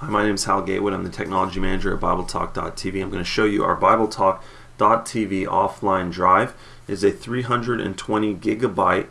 Hi, my name is Hal Gatewood. I'm the technology manager at BibleTalk.tv. I'm going to show you our BibleTalk.tv offline drive. It is a 320 gigabyte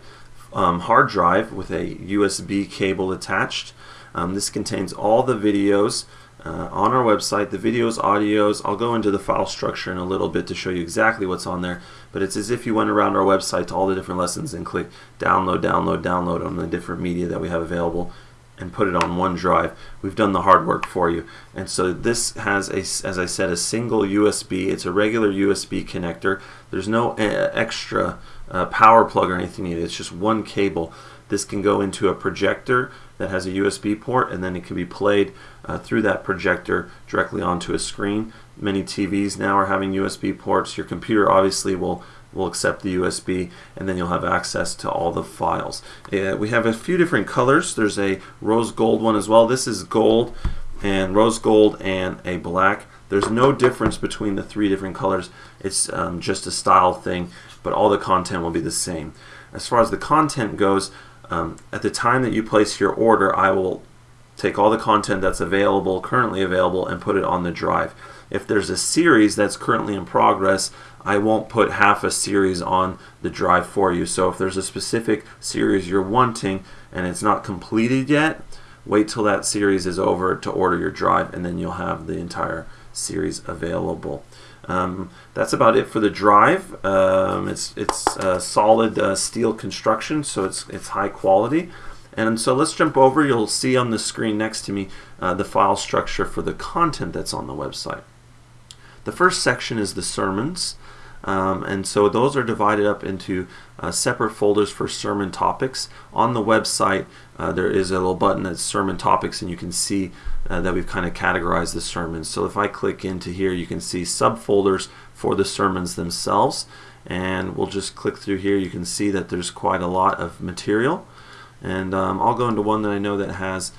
um, hard drive with a USB cable attached. Um, this contains all the videos uh, on our website, the videos, audios. I'll go into the file structure in a little bit to show you exactly what's on there, but it's as if you went around our website to all the different lessons and click download, download, download on the different media that we have available and put it on one drive. We've done the hard work for you. And so this has, a, as I said, a single USB. It's a regular USB connector. There's no uh, extra uh, power plug or anything needed. It's just one cable. This can go into a projector that has a USB port and then it can be played uh, through that projector directly onto a screen. Many TVs now are having USB ports. Your computer obviously will will accept the USB and then you'll have access to all the files. Uh, we have a few different colors. There's a rose gold one as well. This is gold and rose gold and a black. There's no difference between the three different colors. It's um, just a style thing, but all the content will be the same. As far as the content goes, um, at the time that you place your order, I will take all the content that's available, currently available, and put it on the drive. If there's a series that's currently in progress, I won't put half a series on the drive for you. So if there's a specific series you're wanting and it's not completed yet, wait till that series is over to order your drive and then you'll have the entire series available. Um, that's about it for the drive. Um, it's it's a solid uh, steel construction, so it's it's high quality. And so let's jump over. You'll see on the screen next to me uh, the file structure for the content that's on the website. The first section is the sermons. Um, and so those are divided up into uh, separate folders for sermon topics. On the website, uh, there is a little button that's sermon topics, and you can see uh, that we've kind of categorized the sermons. So if I click into here, you can see subfolders for the sermons themselves. And we'll just click through here. You can see that there's quite a lot of material. And um, I'll go into one that I know that has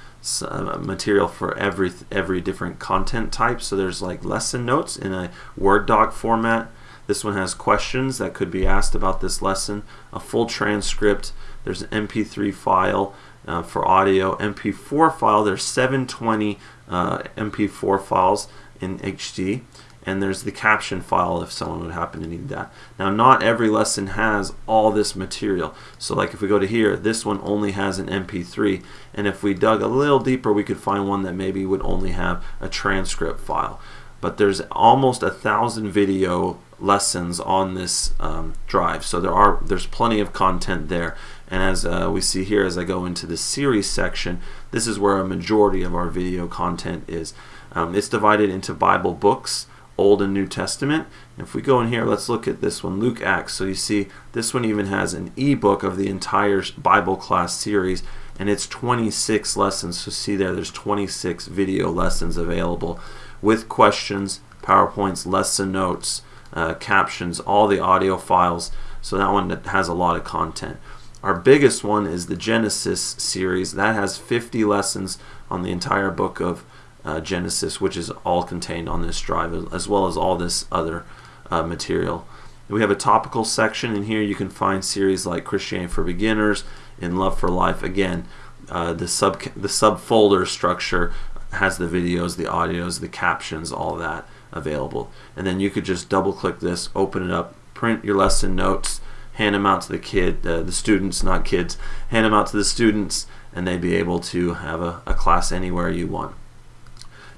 uh, material for every every different content type. So there's like lesson notes in a Word doc format. This one has questions that could be asked about this lesson, a full transcript. There's an MP3 file uh, for audio, MP4 file. There's 720 uh, MP4 files in HD and there's the caption file if someone would happen to need that. Now not every lesson has all this material. So like if we go to here, this one only has an MP3 and if we dug a little deeper we could find one that maybe would only have a transcript file. But there's almost a thousand video lessons on this um, drive. So there are there's plenty of content there. And as uh, we see here as I go into the series section, this is where a majority of our video content is. Um, it's divided into Bible books, Old and New Testament. If we go in here, let's look at this one, Luke Acts. So you see, this one even has an ebook of the entire Bible class series, and it's 26 lessons. So see there, there's 26 video lessons available with questions, PowerPoints, lesson notes, uh, captions, all the audio files. So that one has a lot of content. Our biggest one is the Genesis series. That has 50 lessons on the entire book of uh, Genesis, which is all contained on this drive, as well as all this other uh, material. We have a topical section in here. You can find series like Christianity for Beginners, and Love for Life. Again, uh, the sub the subfolder structure has the videos, the audios, the captions, all that available. And then you could just double click this, open it up, print your lesson notes, hand them out to the kid, uh, the students, not kids, hand them out to the students, and they'd be able to have a, a class anywhere you want.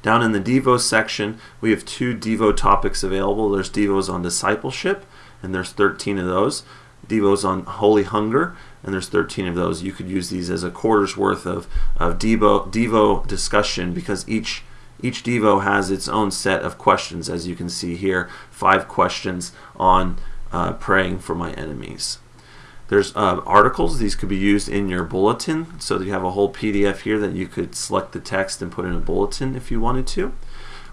Down in the Devo section, we have two Devo topics available. There's Devos on discipleship, and there's 13 of those. Devos on holy hunger, and there's 13 of those. You could use these as a quarter's worth of, of Devo, Devo discussion because each each Devo has its own set of questions, as you can see here, five questions on uh, praying for my enemies. There's uh, articles. These could be used in your bulletin. So you have a whole PDF here that you could select the text and put in a bulletin if you wanted to.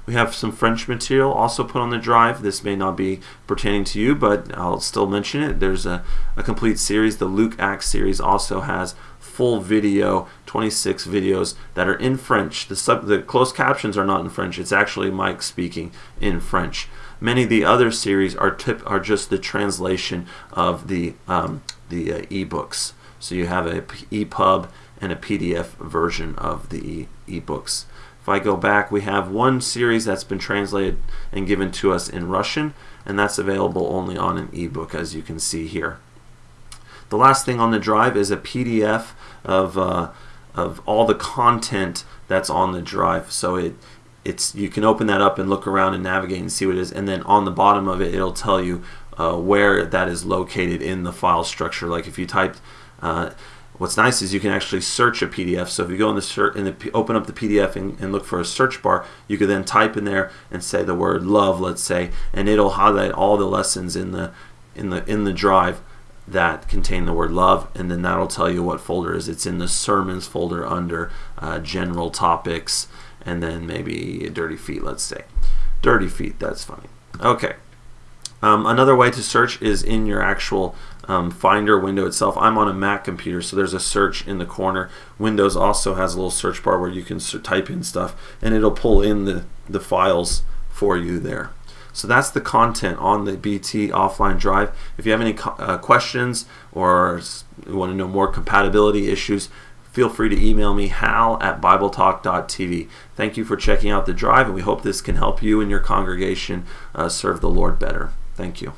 We have some French material also put on the drive. This may not be pertaining to you, but I'll still mention it. There's a, a complete series. The Luke Acts series also has full video, 26 videos that are in French. The, sub, the closed captions are not in French. It's actually Mike speaking in French. Many of the other series are tip, are just the translation of the um, the uh, ebooks. So you have a EPUB and a PDF version of the ebooks. If I go back, we have one series that's been translated and given to us in Russian, and that's available only on an ebook, as you can see here. The last thing on the drive is a PDF of, uh, of all the content that's on the drive. So it it's you can open that up and look around and navigate and see what it is, and then on the bottom of it, it'll tell you uh, where that is located in the file structure. Like if you typed uh, What's nice is you can actually search a PDF. So if you go in the search, in the open up the PDF and, and, look for a search bar, you could then type in there and say the word love, let's say, and it'll highlight all the lessons in the in the in the drive that contain the word love, and then that'll tell you what folder is. It's in the sermons folder under uh, general topics, and then maybe dirty feet, let's say. Dirty feet, that's funny. Okay. Um, another way to search is in your actual um, Finder window itself. I'm on a Mac computer, so there's a search in the corner. Windows also has a little search bar where you can type in stuff, and it'll pull in the, the files for you there. So that's the content on the BT offline drive. If you have any uh, questions or want to know more compatibility issues, feel free to email me hal at bibletalk.tv. Thank you for checking out the drive, and we hope this can help you and your congregation uh, serve the Lord better. Thank you.